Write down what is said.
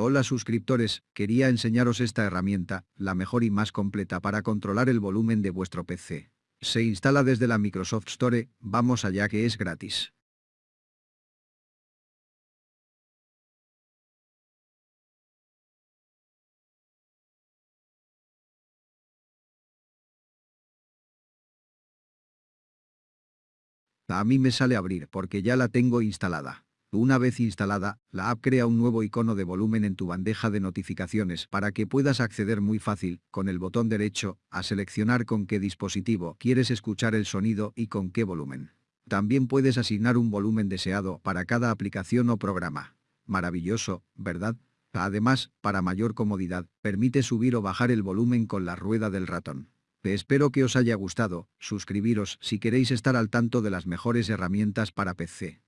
Hola suscriptores, quería enseñaros esta herramienta, la mejor y más completa para controlar el volumen de vuestro PC. Se instala desde la Microsoft Store, vamos allá que es gratis. A mí me sale abrir porque ya la tengo instalada. Una vez instalada, la app crea un nuevo icono de volumen en tu bandeja de notificaciones para que puedas acceder muy fácil, con el botón derecho, a seleccionar con qué dispositivo quieres escuchar el sonido y con qué volumen. También puedes asignar un volumen deseado para cada aplicación o programa. Maravilloso, ¿verdad? Además, para mayor comodidad, permite subir o bajar el volumen con la rueda del ratón. Espero que os haya gustado, suscribiros si queréis estar al tanto de las mejores herramientas para PC.